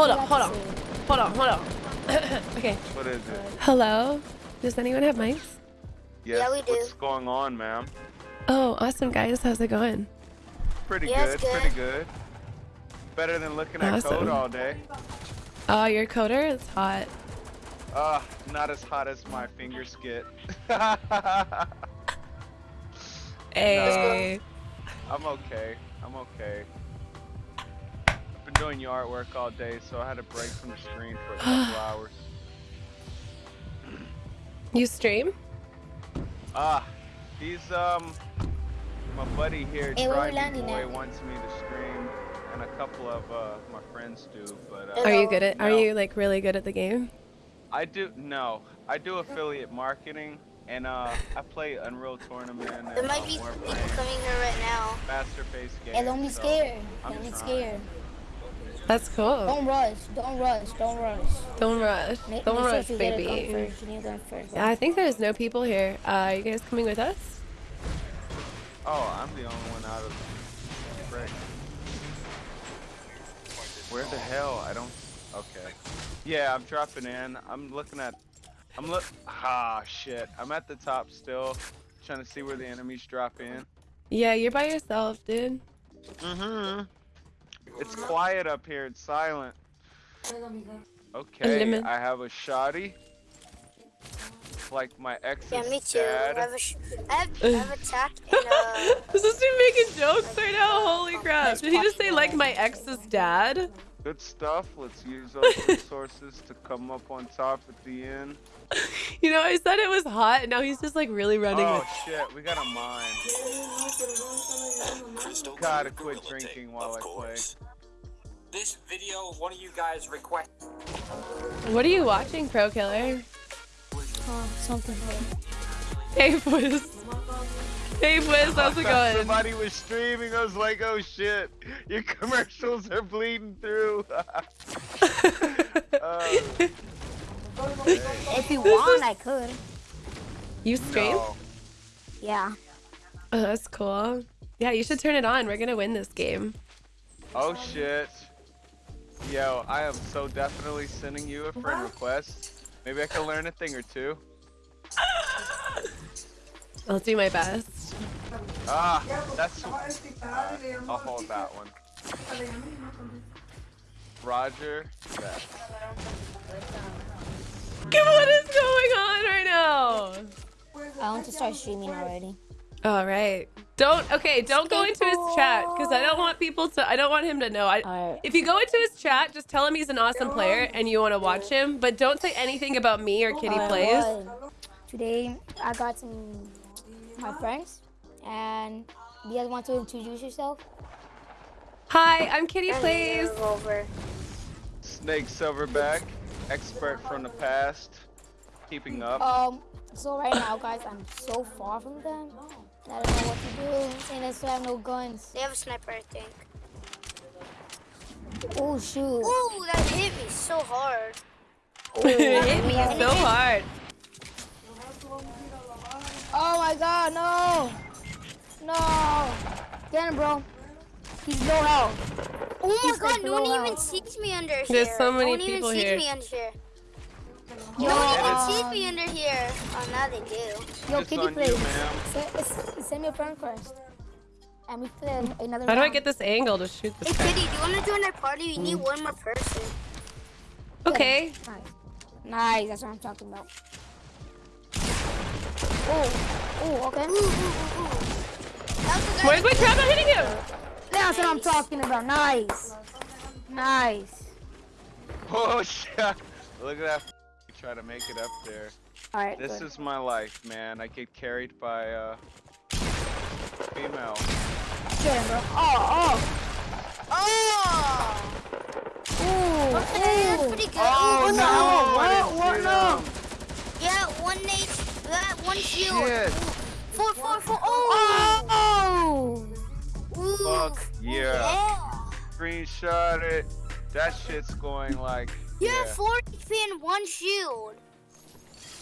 Hold on, hold on. Hold on, hold on. okay. What is it? Hello? Does anyone have mics? Yes. Yeah, we do. What's going on, ma'am? Oh, awesome, guys. How's it going? Pretty Yeah, good, good. pretty good. Better than looking at code all day. Oh, your coder is hot. Uh, not as hot as my finger skit. Hey. I'm okay. I'm okay. I've been doing yard work all day, so I had a break from the screen for a couple hours. You stream? Ah, he's um my buddy here, Hey, where we Boy, wants me to stream, and a couple of uh my friends do, but uh, Are you good at? Are you like really good at the game? I do no, I do affiliate marketing, and uh I play Unreal Tournament. And, There might uh, be people coming here right now. faster paced games. Hey, don't be so scared. I'm Don't be trying. scared. That's cool. Don't rush. Don't rush. Don't rush. Don't rush. Make, Don't make rush, sure you get a gun baby. first. You need first. Yeah, I think there's no people here. Uh, are you guys coming with us? Oh, I'm the only one out of frick. Where the hell? I don't. Okay. Yeah, I'm dropping in. I'm looking at. I'm look. Ah, shit. I'm at the top still, trying to see where the enemies drop in. Yeah, you're by yourself, dude. Mm-hmm. It's quiet up here. It's silent. Okay. I have a shoddy. Like my ex's Yeah, me too. I dad. have, a sh- I have, I have attacked and uh, This is me making jokes right now. Holy crap. Did he just say like my ex's dad? Good stuff. Let's use those resources to come up on top at the end. You know, I said it was hot, and now he's just like really running. Oh shit, we got a mine. Gotta quit drinking while I play. This video, one of you guys request. What are you watching, Pro Killer? Uh, something. Hey, Fwiz. Hey, Fwiz, how's it going? Somebody was streaming. I was like, oh shit, your commercials are bleeding through. Uh, If you want, I could. you stream? no. Yeah. Oh, that's cool. Yeah, you should turn it on. We're gonna win this game. Oh shit. Yo, I am so definitely sending you a friend request. Maybe I can learn a thing or two. I'll do my best. Ah, that's. Uh, I'll hold that one. Roger. that. What is going on right now? I want to start streaming already. All right. Don't. Okay. Don't go into his chat because I don't want people to. I don't want him to know. I. Alright. If you go into his chat, just tell him he's an awesome player and you want to watch him, but don't say anything about me or Kitty Alright, plays. Today, I got some my friends, and do you guys want to introduce yourself? Hi, I'm Kitty plays. revolver. Snake Silverback, expert from the past, keeping up. Um. So right now, guys, I'm so far from them. And I don't know what to do, and I still have no guns. They have a sniper, I think. Oh shoot! Ooh, that hit me so hard. it hit me so hard. Oh my God! No! No! Get him, bro. He's no health. Oh my He's god, like no one low even health. sees me under here. There's so many no one even here. sees me under here. Yo, No one even uh, sees me under here. Oh, now they do. Yo, It's Kitty on you, plays. Ma'am. Send, send me a friend request. And we play another How do I get this angle to shoot Hey, this guy? Kitty, do you want to join our party? We need one more person. Okay. Nice. Nice, that's what I'm talking about. Oh, oh, okay. Ooh, ooh, ooh, ooh. That was the guy Where's my trap? I'm hitting him. That's what I'm talking about. Nice. Nice. Oh shit! Look at that. Try to make it up there. All right. This good. is my life, man. I get carried by uh female. Get him, bro. Oh, Oh! oh. Ooh, Okay, that's ooh. pretty good. Oh Ooh, no! Oh, oh. What? I didn't What? see No. them. Yeah, one nade, that one shield. Shit! Four, four, four. Oh! Oh. Ooh. Fuck yeah! Yeah. Screenshot it. That shit's going like You yeah. have four HP and one shield.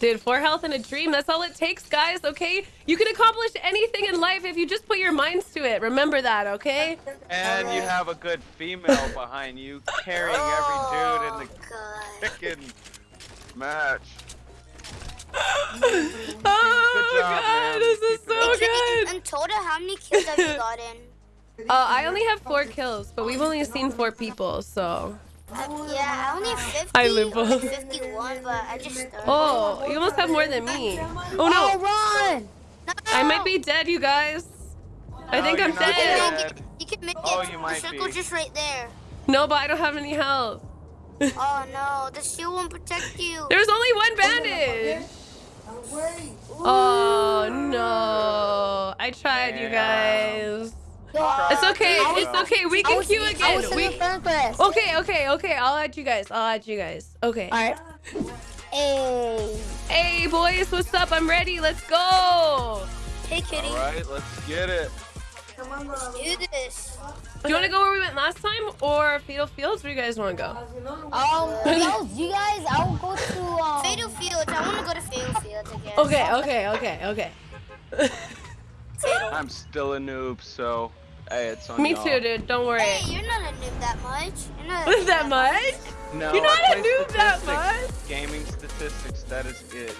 Dude, four health and a dream. That's all it takes, guys, okay? You can accomplish anything in life if you just put your minds to it. Remember that, okay? And you have a good female behind you carrying every dude in the God. freaking match. Oh, job, God, man. this is Keep so up. good. And total, how many kills have you gotten? Uh, I only have four kills, but we've only seen four people, so. Yeah, I only have 50 Hi, or Limbo. 51, but I just started. Oh, you almost have more than me. Oh Oh, no, run! No! I might be dead, you guys. I think No, I'm you're You can make it. You can make Oh, it. you the might circle's be. just right there. No, but I don't have any health. Oh no, the shield won't protect you. There's only one bandage. Oh no. I tried, you guys. Yo, It's okay. Yeah. It's okay. We can was, queue again. We the fan quest. Okay, okay, okay. I'll add you guys. I'll add you guys. Okay. Alright. Hey. Hey boys, what's up? I'm ready. Let's go. Hey kitty, All right, let's get it. Come on, let's do this. Do you want to go where we went last time or Fatal Fields? Where you guys want to go? Um, yo, you guys, I will go to um. Fatal Fields. I want to go to Fatal Fields again. Okay, okay, okay, okay. I'm still a noob, so hey, it's on Me too, dude. Don't worry. Hey, you're not a noob that much. You're not. A that much? No, You're not I a play noob that much. Gaming statistics, that is it.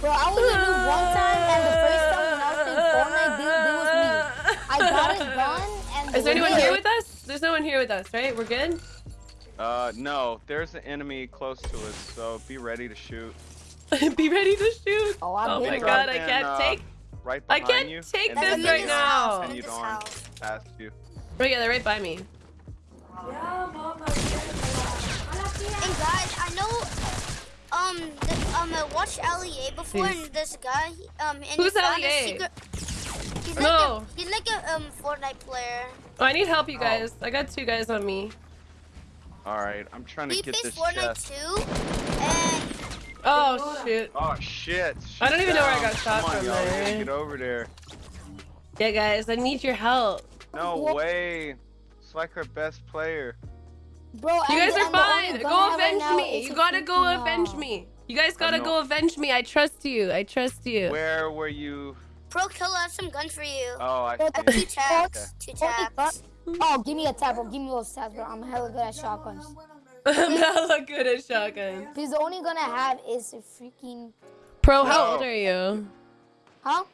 Bro, I was a noob one time, and the first time when I was playing Fortnite, they, they was me. I got a gun, and Is there anyone here with us? There's no one here with us, right? We're good? Uh, no, there's an enemy close to us, so be ready to shoot. Be ready to shoot. Oh, I've Oh my god, I can't uh, take. Right I can't you. take this then I'm right you this now. House. I'm in continued this on house. past you. Oh yeah, they're right by me. And guys, I know. Um, the, um, I watched LEA before, Please. and this guy, um, and Who's he found LEA? a secret. He's like No. a, he's like a um Fortnite player. Oh, I need help, you guys. I got two guys on me. All right, I'm trying to He get plays this Fortnite chest. too, and Oh shit. Oh shit! I don't She's even know where I got shot Come on, from y'all, we gotta there. Get over there. Yeah, guys, I need your help. No way. It's like our best player. Bro, You guys are and the fine. Go have right avenge me. is You gotta go freaking, uh, avenge me. You guys gotta go avenge me. I trust you. I trust you. Where were you? Pro Kill has some guns for you. Oh, I Bro, Two see. taps, two taps. Oh, give me a tap, bro. Give me those taps, bro. I'm hella good at shotguns. I'm hella good at shotguns. Because the only gun I have is a freaking. Pro, how No. old are you? Huh?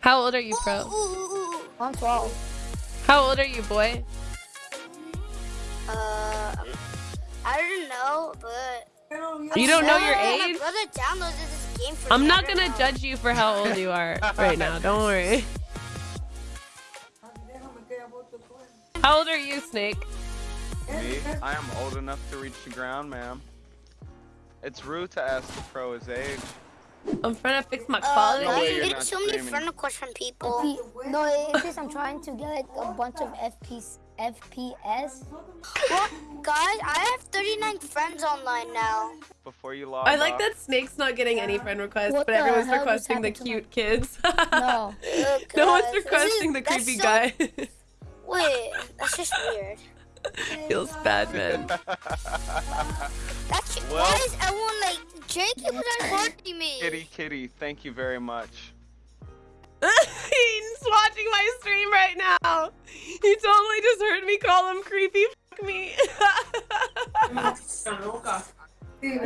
How old are you, Ooh, Pro? ooh, ooh, ooh. I'm 12. How old are you, boy? Uh, um, I don't know, but. You don't know your age? brother downloaded this game for I'm not gonna judge you for how old you are right now. Don't worry. How old are you, Snake? Me? I am old enough to reach the ground, ma'am. It's rude to ask the pro his age. I'm trying to fix my Uh, quality. No you're getting not so many streaming. friend requests from people. P- no, it's just I'm trying to get like a bunch of FPS. FPS. Well, guys, I have 39 friends online now. Before you log I like off. that Snake's not getting any friend requests, What but everyone's requesting the happened my- cute kids. No. Ugh, no one's guys, requesting the creepy that's so- guy. Wait, that's just weird. Feels bad, man. That's Well- why is everyone like Jake was recording me? Kitty, kitty, thank you very much. He's watching my stream right now. He totally just heard me call him creepy. Fuck me.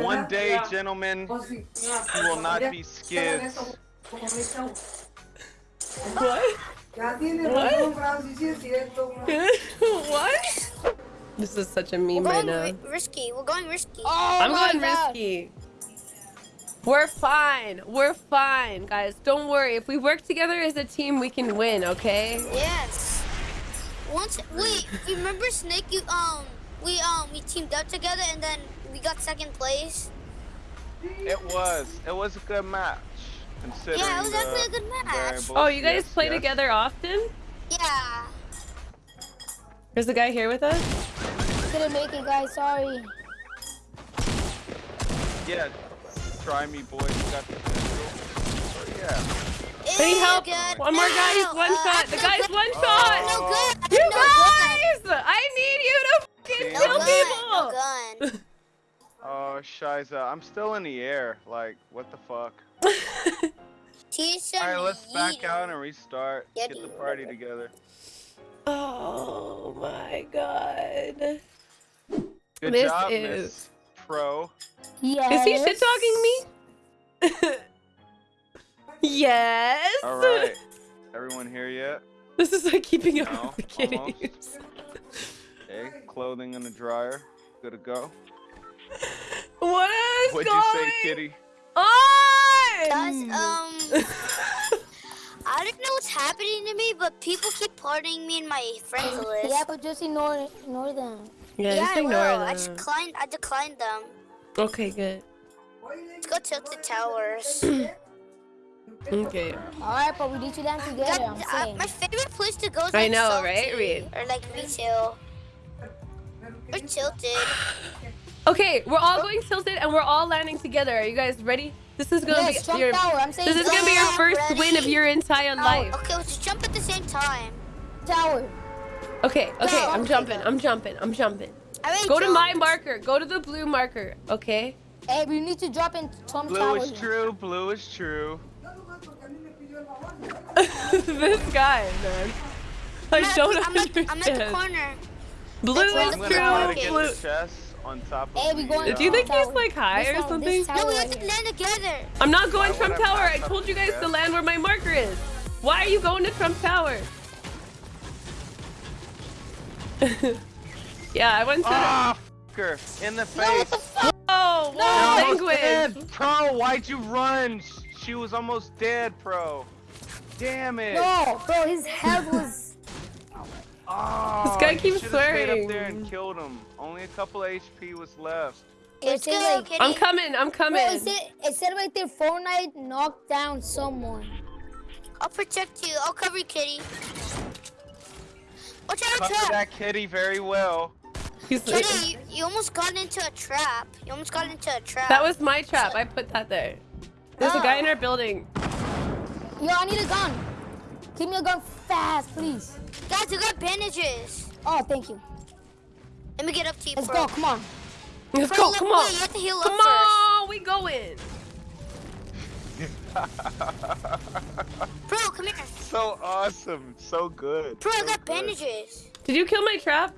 One day, gentlemen, you will not be skids. what? what? This is such a meme We're right going now. risky. We're going risky. Oh I'm my going God. risky. We're fine. We're fine, guys. Don't worry. If we work together as a team, we can win, okay? Yes. Once wait, remember Snake? You um, we um, we teamed up together and then we got second place. It was. It was a good match. Yeah, it was actually a good match. variables. Oh, you guys Yes, play yes. together often? Yeah. There's a guy here with us? Couldn't make it, guys. Sorry. Yeah, try me, boys. You got the pistol. Oh, yeah. I need help. good. One more guy. He's one uh, shot. I'm The no guy's good. one I'm shot. No good. You no good. guys! I need you to fucking No kill gun. people. No gun. Oh, Shiza, I'm still in the air. Like, what the fuck? Teach Alright, let's back out and restart. Yeah, Get the party together. Oh my god. Good This job, is- Miss Pro. Yes. Is he shit talking me? yes. Alright. Everyone here yet? This is like keeping up No, with the kitties. Okay, clothing in the dryer. Good to go. What is What'd going you say, kitty? Guys, on? um, I don't know what's happening to me, but people keep pardoning me and my friends list. Yeah, but just ignore ignore them. Yeah, Yeah, just I ignore will. I them. declined. I declined them. Okay, good. Let's go Tilted Towers. Okay. Alright, but we need to land together, God, I'm uh, my favorite place to go is I know, salty, right, Reed? Or like retail. Or tilted. Okay, we're all going tilted and we're all landing together. Are you guys ready? This is gonna Yes, be your I'm this is gonna be your first ready. win of your entire life. Okay, let's jump at the same time. tower. Okay, okay, No, I'm okay, jumping. go. I'm jumping. I'm jumping. I already Go to my marker. Go to the blue marker. Okay. Hey, we need to drop in Tom Blue Tower. is true. Blue is true. this guy, man. I I'm at, don't I'm at, I'm at the understand. corner. Blue That's is where I'm the gonna try to true. Blue. the on top of Hey, we the, going- uh, Do you think he's Tower. like high This or something? No, we have to land together. I'm not going Why Trump Tower. I told you guys to land where my marker is. Why are you going to Trump Tower? yeah, I went to. Ah, fucker, in the face. Oh, You're whoa, almost language. dead. Pro, why'd you run? She was almost dead, Pro. Damn it. No, bro, his health was. Oh, This guy you keeps should've stayed up there and killed him. Only a couple HP was left. Let's It go, like, kitty. I'm coming. I'm bro, coming. it said, it said right there, Fortnite knocked down someone. I'll protect you. I'll cover you, kitty. Watch out, Cover trap. that kitty very well. He's Kitty, you, you almost got into a trap. You almost got into a trap. that was my trap. I put that there. There's a guy Oh. in our building. Yo, I need a gun. Give me a gun fast, please. Guys, you got bandages. Oh, thank you. Let me get up to you, Let's bro. go, come on. Let's Bro, go. Come on. you have to heal up Come on. We going. Bro, come here. So awesome. So good. Bro, I got good. bandages. Did you kill my trap?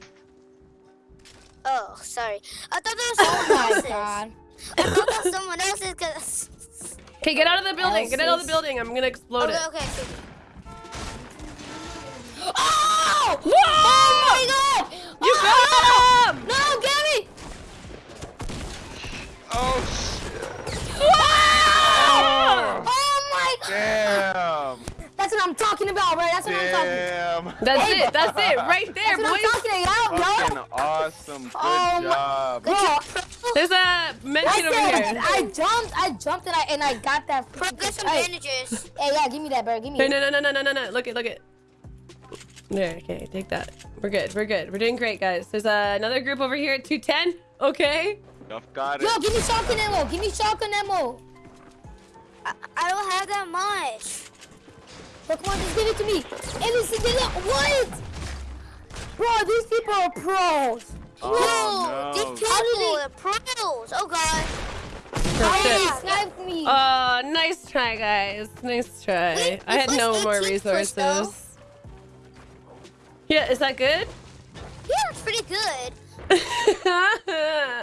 Oh, sorry. I thought that was oh someone Oh my else's. god. I thought that was someone else's. Cause... Okay, get out of the building. Get out of the building. I'm gonna explode Okay, it. okay. okay. Oh! Whoa! Oh my god! You oh! got him! No, get me! Oh shit. Ah! Oh my god! Damn. That's what I'm talking about, right? That's what I'm talking Damn. That's it. That's it. Right there, That's what I'm talking about, Fucking yo! awesome. Good Oh my- job. Bro, There's a mention over here. I jumped, I jumped and I and I got that. Bro, get some Hey, bandages. hey, yeah, give me that, bro. Give me No, it. no, no, no, no, no, no, no. Look it, look it. There, okay, take that. We're good, we're good. We're doing great, guys. There's uh, another group over here at 210. Okay. You've got it. Yo, give me shotgun ammo. Give me shotgun ammo. I, I don't have that much. But come on, just give it to me. Hey, listen, they got what? Bro, these people are pros. Oh, no. these people are pros. Oh, God. That's Hey, me. Uh, nice try, guys. Nice try. Wait, I had no more 18 push, resources. Yeah, is that good? Yeah, it's pretty good.